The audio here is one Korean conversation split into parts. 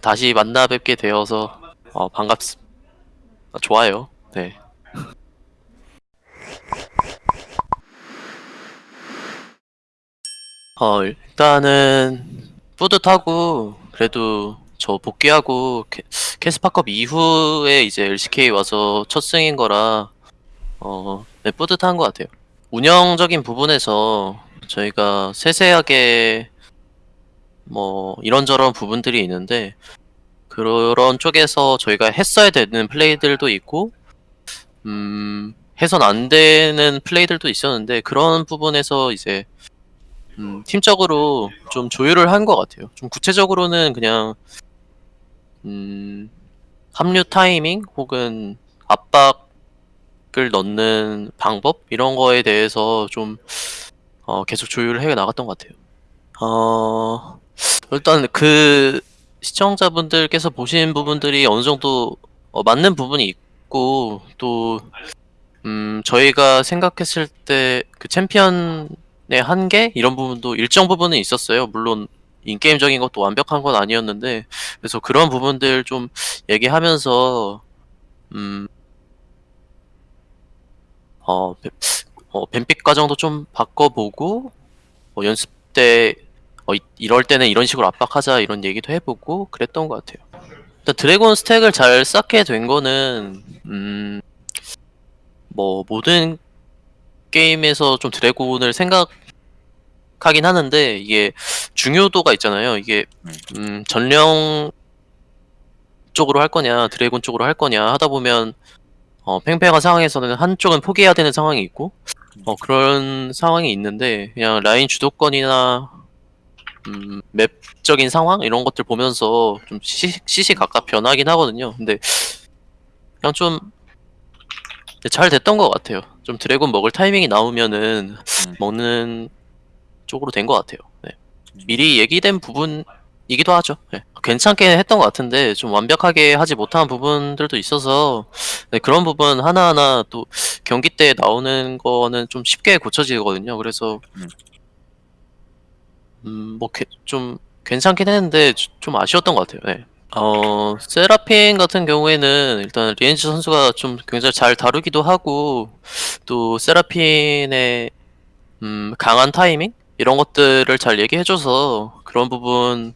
다시 만나 뵙게 되어서 어, 반갑습. 어, 좋아요. 네. 어 일단은 뿌듯하고 그래도 저 복귀하고 캐, 캐스파컵 이후에 이제 LCK 와서 첫 승인 거라 어 네, 뿌듯한 것 같아요. 운영적인 부분에서 저희가 세세하게 뭐 이런저런 부분들이 있는데 그런 쪽에서 저희가 했어야 되는 플레이들도 있고 음 해선 안 되는 플레이들도 있었는데 그런 부분에서 이제 음, 팀적으로 좀 조율을 한 것 같아요. 좀 구체적으로는 그냥 음, 합류 타이밍 혹은 압박을 넣는 방법 이런 거에 대해서 좀 어, 계속 조율을 해 나갔던 것 같아요. 어, 일단 그 시청자분들께서 보신 부분들이 어느 정도 어, 맞는 부분이 있고 또 음, 저희가 생각했을 때 그 챔피언의 한계 이런 부분도 일정 부분은 있었어요. 물론 인게임적인 것도 완벽한 건 아니었는데 그래서 그런 부분들 좀 얘기하면서 음, 어, 뱀- 어, 뱀픽 과정도 좀 바꿔보고 뭐 연습 때 어, 이- 이럴 때는 이런 식으로 압박하자 이런 얘기도 해보고 그랬던 것 같아요. 일단 드래곤 스택을 잘 쌓게 된 거는 음, 뭐 모든 게임에서 좀 드래곤을 생각하긴 하는데 이게 중요도가 있잖아요. 이게 음, 전령 쪽으로 할 거냐 드래곤 쪽으로 할 거냐 하다 보면 어, 팽팽한 상황에서는 한쪽은 포기해야 되는 상황이 있고 어, 그런 상황이 있는데 그냥 라인 주도권이나 음, 맵적인 상황 이런 것들 보면서 좀 시, 시시각각 변하긴 하거든요. 근데 그냥 좀 잘 됐던 것 같아요. 좀 드래곤 먹을 타이밍이 나오면은 음. 먹는 쪽으로 된 것 같아요. 네. 미리 얘기된 부분이기도 하죠. 네. 괜찮게 했던 것 같은데 좀 완벽하게 하지 못한 부분들도 있어서 네, 그런 부분 하나하나 또 경기 때 나오는 거는 좀 쉽게 고쳐지거든요. 그래서 음. 음, 뭐, 게- 좀, 괜찮긴 했는데, 주- 좀 아쉬웠던 것 같아요, 네. 어, 세라핀 같은 경우에는 일단 리엔지 선수가 좀 굉장히 잘 다루기도 하고, 또 세라핀의, 음, 강한 타이밍? 이런 것들을 잘 얘기해줘서 그런 부분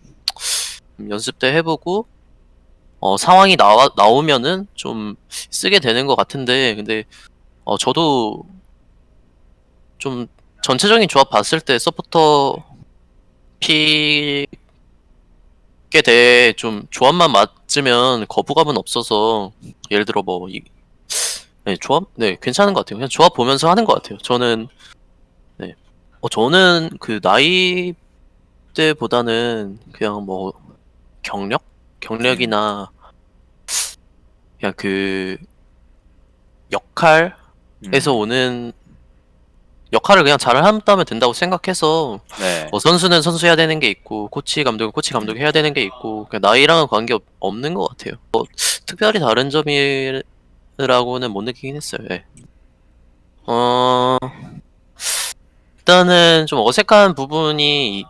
음, 연습 때 해보고, 어, 상황이 나와, 나오면은 좀 쓰게 되는 것 같은데, 근데, 어, 저도 좀 전체적인 조합 봤을 때 서포터 픽에 대해 좀 조합만 맞으면 거부감은 없어서 예를 들어 뭐 이, 네, 조합 네 괜찮은 것 같아요. 그냥 조합 보면서 하는 것 같아요. 저는 네, 어 저는 그 나이 때보다는 그냥 뭐 경력 경력이나 그냥 그 역할에서 음. 오는 역할을 그냥 잘 한다면 된다고 생각해서 네. 뭐 선수는 선수 해야 되는 게 있고 코치 감독은 코치 감독 해야 되는 게 있고 그냥 나이랑은 관계 없, 없는 것 같아요. 뭐 특별히 다른 점이라고는 못 느끼긴 했어요. 예. 어 일단은 좀 어색한 부분이 이-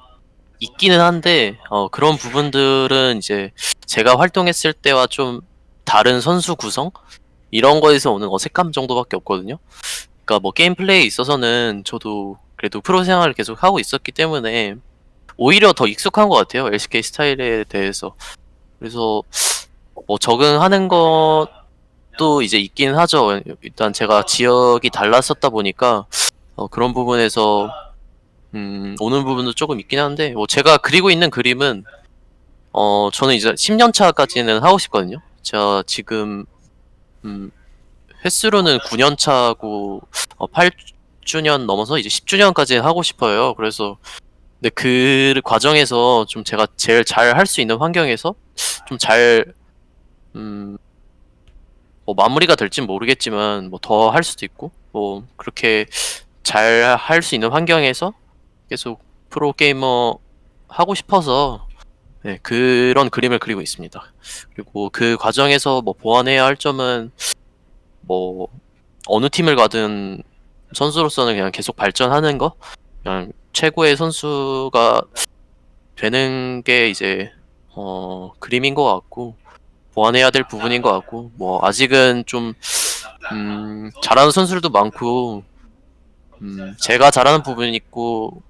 있기는 한데 어 그런 부분들은 이제 제가 활동했을 때와 좀 다른 선수 구성 이런 거에서 오는 어색함 정도밖에 없거든요. 그러니까 뭐 게임 플레이에 있어서는 저도 그래도 프로 생활을 계속 하고 있었기 때문에 오히려 더 익숙한 것 같아요. LCK 스타일에 대해서. 그래서 뭐 적응하는 것도 이제 있긴 하죠. 일단 제가 지역이 달랐었다 보니까 어, 그런 부분에서 음, 오는 부분도 조금 있긴 한데 뭐 제가 그리고 있는 그림은 어 저는 이제 10년 차까지는 하고 싶거든요. 제가 지금 음, 횟수로는 9년 차고 어, 8주년 넘어서 이제 10주년까지 하고 싶어요. 그래서 근데 그 과정에서 좀 제가 제일 잘 할 수 있는 환경에서 좀잘 음, 뭐 마무리가 될진 모르겠지만 뭐 더 할 수도 있고 뭐 그렇게 잘 할 수 있는 환경에서 계속 프로 게이머 하고 싶어서 네, 그런 그림을 그리고 있습니다. 그리고 그 과정에서 뭐 보완해야 할 점은 뭐 어느 팀을 가든 선수로서는 그냥 계속 발전하는 거? 그냥 최고의 선수가 되는 게 이제 어, 그림인 것 같고 보완해야 될 부분인 것 같고 뭐 아직은 좀 음, 잘하는 선수들도 많고 음, 제가 잘하는 부분이 있고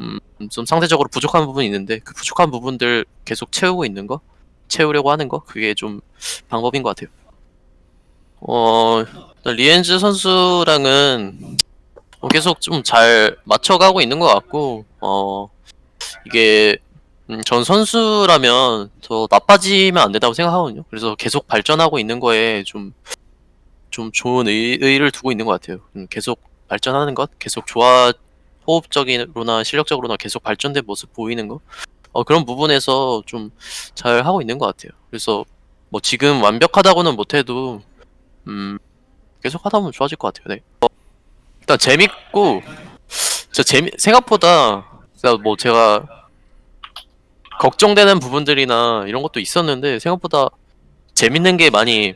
음, 좀 상대적으로 부족한 부분이 있는데 그 부족한 부분들 계속 채우고 있는 거? 채우려고 하는 거? 그게 좀 방법인 것 같아요. 어 리엔즈 선수랑은 어, 계속 좀 잘 맞춰가고 있는 것 같고 어 이게 음, 전 선수라면 더 나빠지면 안 된다고 생각하거든요. 그래서 계속 발전하고 있는 거에 좀, 좀 좋은 의, 의의를 두고 있는 것 같아요. 음, 계속 발전하는 것, 계속 좋아, 호흡적으로나 실력적으로나 계속 발전된 모습 보이는 거, 어, 그런 부분에서 좀 잘 하고 있는 것 같아요. 그래서 뭐 지금 완벽하다고는 못해도, 음, 계속 하다 보면 좋아질 것 같아요. 네. 어, 일단 재밌고, 저 재미, 생각보다, 뭐 제가 걱정되는 부분들이나 이런 것도 있었는데 생각보다 재밌는 게 많이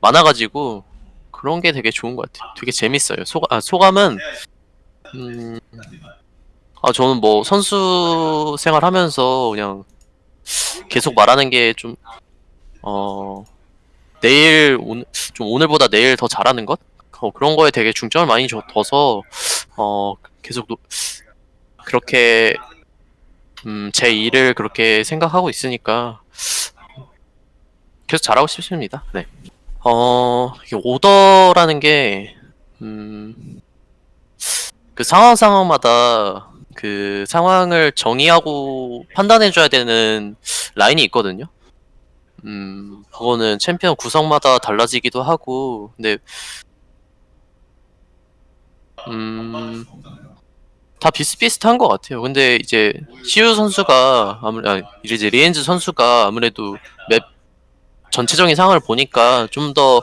많아가지고 그런 게 되게 좋은 것 같아요. 되게 재밌어요. 소감, 아, 소감은 음, 아 저는 뭐 선수 생활하면서 그냥 계속 말하는 게 좀 어, 내일 오늘 좀 오늘보다 내일 더 잘하는 것 어, 그런 거에 되게 중점을 많이 줘- 둬서 어, 계속 노- 그렇게 음, 제 일을 그렇게 생각하고 있으니까 계속 잘하고 싶습니다. 네. 어, 오더라는 게, 음, 그 상황 상황마다 그 상황을 정의하고 판단해줘야 되는 라인이 있거든요. 음, 그거는 챔피언 구성마다 달라지기도 하고, 근데, 음, 다 비슷비슷한 것 같아요. 근데 이제 시우 선수가 아무 아, 이제 리헨즈 선수가 아무래도 맵 전체적인 상황을 보니까 좀 더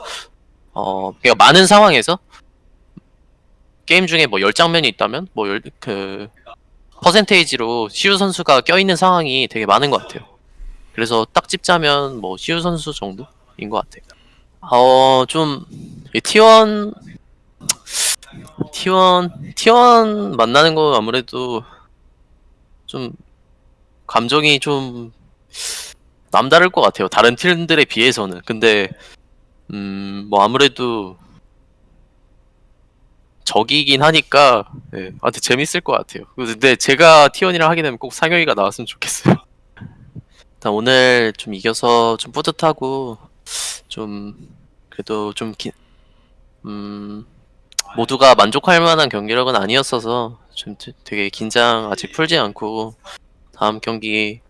어, 그러니까 많은 상황에서 게임 중에 뭐 10장면이 있다면 뭐그 퍼센테이지로 시우 선수가 껴있는 상황이 되게 많은 것 같아요. 그래서 딱 집자면 뭐 시우 선수 정도인 것 같아요. 어, 좀 T1 T1 T1 만나는 거 아무래도 좀 감정이 좀 남다를 것 같아요. 다른 팀들에 비해서는. 근데 음, 뭐 아무래도 적이긴 하니까 네, 아, 근데 재밌을 것 같아요. 근데 제가 T1이랑 하게 되면 꼭 상혁이가 나왔으면 좋겠어요. 일단 오늘 좀 이겨서 좀 뿌듯하고 좀 그래도 좀 기, 음, 모두가 만족할 만한 경기력은 아니었어서 좀 되- 되게 긴장 아직 풀지 않고 다음 경기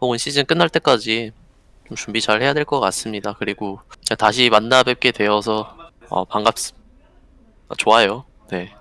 혹은 시즌 끝날 때까지 좀 준비 잘 해야 될 것 같습니다. 그리고 다시 만나 뵙게 되어서 어, 반갑습니다. 좋아요. 네.